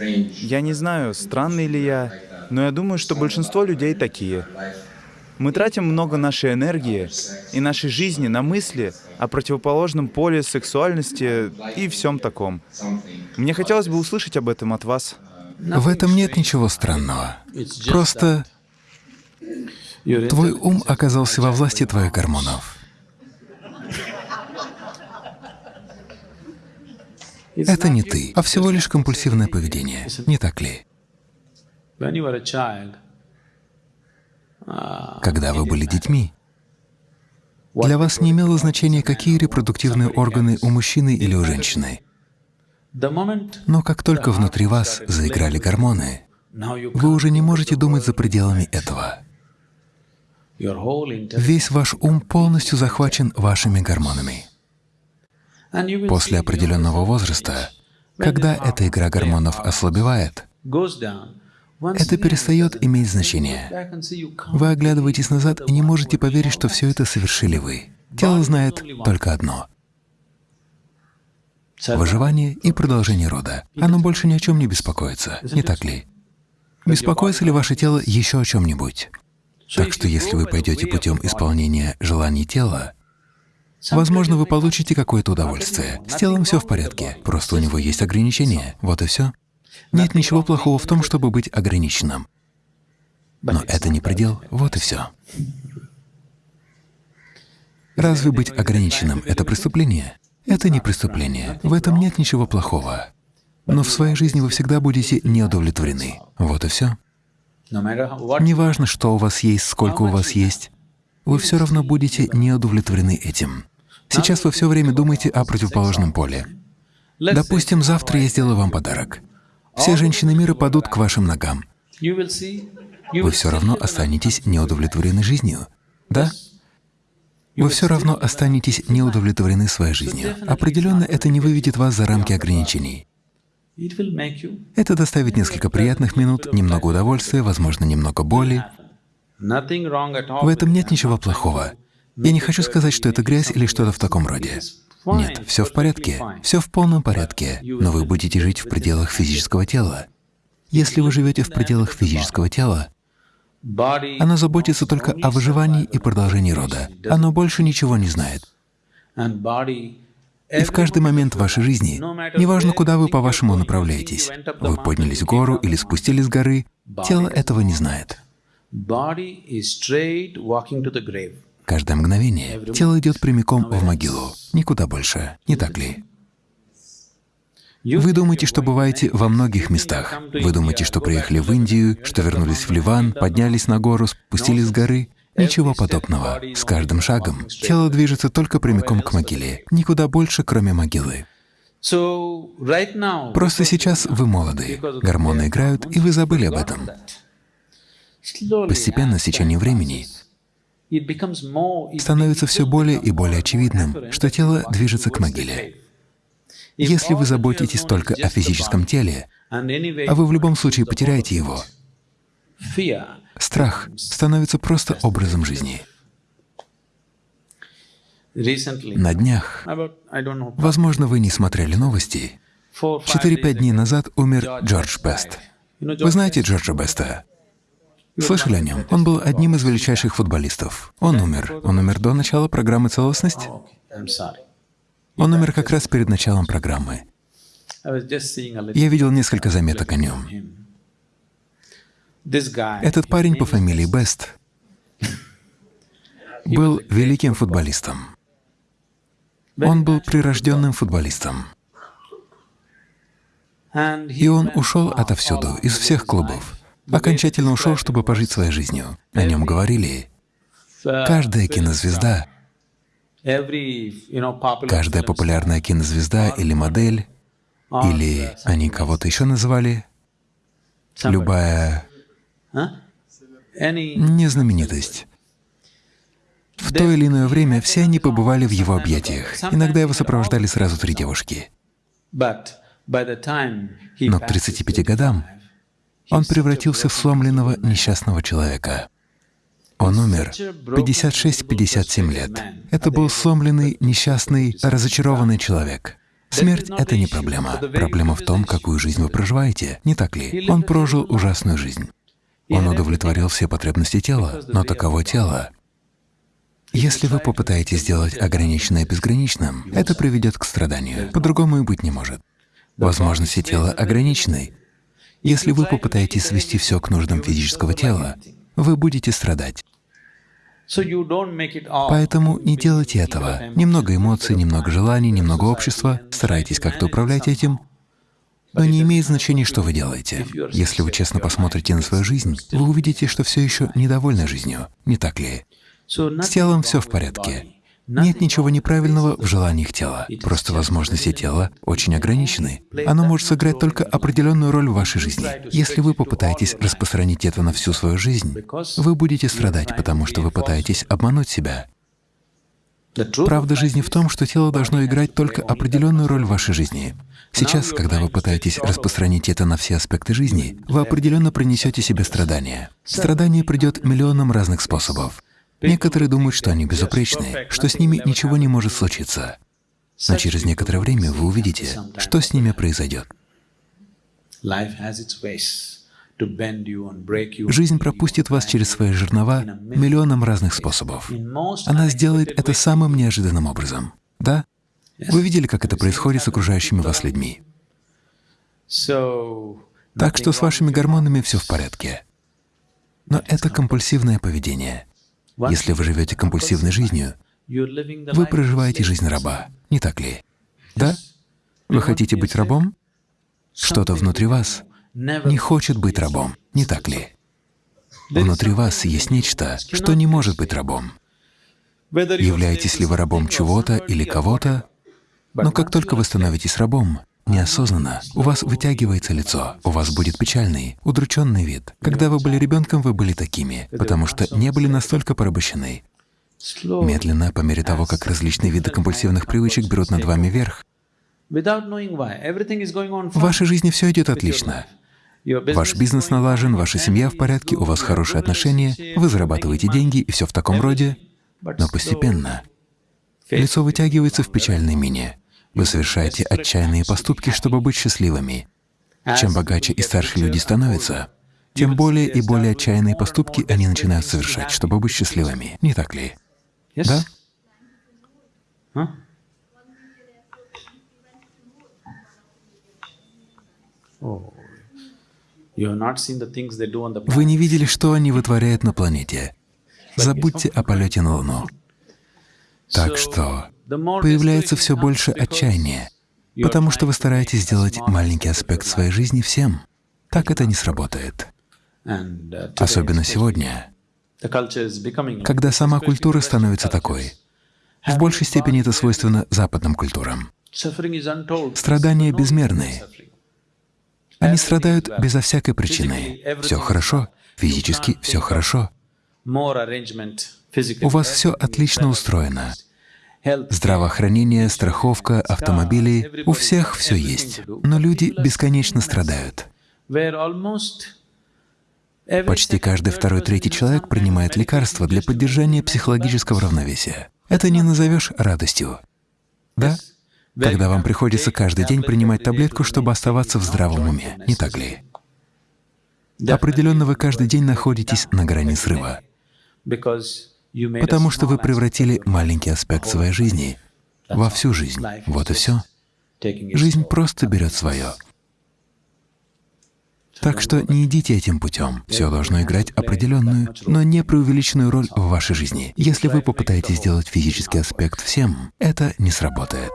Я не знаю, странный ли я, но я думаю, что большинство людей такие. Мы тратим много нашей энергии и нашей жизни на мысли о противоположном поле сексуальности и всем таком. Мне хотелось бы услышать об этом от вас. В этом нет ничего странного. Просто твой ум оказался во власти твоих гормонов. Это не ты, а всего лишь компульсивное поведение, не так ли? Когда вы были детьми, для вас не имело значения, какие репродуктивные органы у мужчины или у женщины. Но как только внутри вас заиграли гормоны, вы уже не можете думать за пределами этого. Весь ваш ум полностью захвачен вашими гормонами. После определенного возраста, когда эта игра гормонов ослабевает, это перестает иметь значение. Вы оглядываетесь назад и не можете поверить, что все это совершили вы. Тело знает только одно — выживание и продолжение рода. Оно больше ни о чем не беспокоится, не так ли? Беспокоится ли ваше тело еще о чем-нибудь? Так что если вы пойдете путем исполнения желаний тела, возможно, вы получите какое-то удовольствие. С телом все в порядке, просто у него есть ограничения, вот и все. Нет ничего плохого в том, чтобы быть ограниченным. Но это не предел, вот и все. Разве быть ограниченным — это преступление? Это не преступление, в этом нет ничего плохого. Но в своей жизни вы всегда будете неудовлетворены. Вот и все. Неважно, что у вас есть, сколько у вас есть, вы все равно будете неудовлетворены этим. Сейчас вы все время думаете о противоположном поле. Допустим, завтра я сделаю вам подарок. Все женщины мира падут к вашим ногам. Вы все равно останетесь неудовлетворены жизнью, да? Вы все равно останетесь неудовлетворены своей жизнью. Определенно, это не выведет вас за рамки ограничений. Это доставит несколько приятных минут, немного удовольствия, возможно, немного боли. В этом нет ничего плохого. Я не хочу сказать, что это грязь или что-то в таком роде. Нет, все в порядке, все в полном порядке, но вы будете жить в пределах физического тела. Если вы живете в пределах физического тела, оно заботится только о выживании и продолжении рода. Оно больше ничего не знает. И в каждый момент вашей жизни, неважно, куда вы по-вашему направляетесь, вы поднялись в гору или спустились с горы, тело этого не знает. Каждое мгновение тело идет прямиком в могилу, никуда больше, не так ли? Вы думаете, что бываете во многих местах. Вы думаете, что приехали в Индию, что вернулись в Ливан, поднялись на гору, спустились с горы. Ничего подобного. С каждым шагом тело движется только прямиком к могиле, никуда больше, кроме могилы. Просто сейчас вы молоды, гормоны играют, и вы забыли об этом. Постепенно, с течением времени, становится все более и более очевидным, что тело движется к могиле. Если вы заботитесь только о физическом теле, а вы в любом случае потеряете его, страх становится просто образом жизни. На днях, возможно, вы не смотрели новости, 4-5 дней назад умер Джордж Бест. Вы знаете Джорджа Беста? Слышали о нем? Он был одним из величайших футболистов. Он умер. Он умер до начала программы «Целостность». Он умер как раз перед началом программы. Я видел несколько заметок о нем. Этот парень по фамилии Бест был великим футболистом. Он был прирожденным футболистом. И он ушел отовсюду, из всех клубов окончательно ушел, чтобы пожить своей жизнью. О нем говорили. Каждая кинозвезда, каждая популярная кинозвезда или модель, или они кого-то еще называли, любая незнаменитость. В то или иное время все они побывали в его объятиях. Иногда его сопровождали сразу три девушки. Но к 35 годам он превратился в сломленного несчастного человека. Он умер 56-57 лет. Это был сломленный, несчастный, разочарованный человек. Смерть — это не проблема. Проблема в том, какую жизнь вы проживаете, не так ли? Он прожил ужасную жизнь. Он удовлетворил все потребности тела, но таково тело. Если вы попытаетесь сделать ограниченное безграничным, это приведет к страданию. По-другому и быть не может. Возможности тела ограничены. Если вы попытаетесь свести все к нуждам физического тела, вы будете страдать. Поэтому не делайте этого. Немного эмоций, немного желаний, немного общества, старайтесь как-то управлять этим, но не имеет значения, что вы делаете. Если вы честно посмотрите на свою жизнь, вы увидите, что все еще недовольны жизнью, не так ли? С телом все в порядке. Нет ничего неправильного в желаниях тела, просто возможности тела очень ограничены. Оно может сыграть только определенную роль в вашей жизни. Если вы попытаетесь распространить это на всю свою жизнь, вы будете страдать, потому что вы пытаетесь обмануть себя. Правда жизни в том, что тело должно играть только определенную роль в вашей жизни. Сейчас, когда вы пытаетесь распространить это на все аспекты жизни, вы определенно принесете себе страдания. Страдание придет миллионом разных способов. Некоторые думают, что они безупречны, что с ними ничего не может случиться. Но через некоторое время вы увидите, что с ними произойдет. Жизнь пропустит вас через свои жернова миллионом разных способов. Она сделает это самым неожиданным образом. Да? Вы видели, как это происходит с окружающими вас людьми. Так что с вашими гормонами все в порядке. Но это компульсивное поведение. Если вы живете компульсивной жизнью, вы проживаете жизнь раба, не так ли? Да? Вы хотите быть рабом? Что-то внутри вас не хочет быть рабом, не так ли? Внутри вас есть нечто, что не может быть рабом. Являетесь ли вы рабом чего-то или кого-то, но как только вы становитесь рабом, неосознанно, у вас вытягивается лицо, у вас будет печальный, удрученный вид. Когда вы были ребенком, вы были такими, потому что не были настолько порабощены. Медленно, по мере того, как различные виды компульсивных привычек берут над вами верх, в вашей жизни все идет отлично. Ваш бизнес налажен, ваша семья в порядке, у вас хорошие отношения, вы зарабатываете деньги и все в таком роде, но постепенно лицо вытягивается в печальной мине. Вы совершаете отчаянные поступки, чтобы быть счастливыми. Чем богаче и старше люди становятся, тем более и более отчаянные поступки они начинают совершать, чтобы быть счастливыми. Не так ли? Да? Вы не видели, что они вытворяют на планете. Забудьте о полете на Луну. Так что появляется все больше отчаяния, потому что вы стараетесь сделать маленький аспект своей жизни всем. Так это не сработает. Особенно сегодня, когда сама культура становится такой. В большей степени это свойственно западным культурам. Страдания безмерные. Они страдают безо всякой причины. Все хорошо, физически все хорошо. У вас все отлично устроено. Здравоохранение, страховка, автомобили — у всех все есть. Но люди бесконечно страдают. Почти каждый второй-третий человек принимает лекарства для поддержания психологического равновесия. Это не назовешь радостью. Да? Когда вам приходится каждый день принимать таблетку, чтобы оставаться в здравом уме, не так ли? Определенно вы каждый день находитесь на грани срыва потому что вы превратили маленький аспект своей жизни во всю жизнь. Вот и все. Жизнь просто берет свое. Так что не идите этим путем. Все должно играть определенную, но не преувеличенную роль в вашей жизни. Если вы попытаетесь сделать физический аспект всем, это не сработает.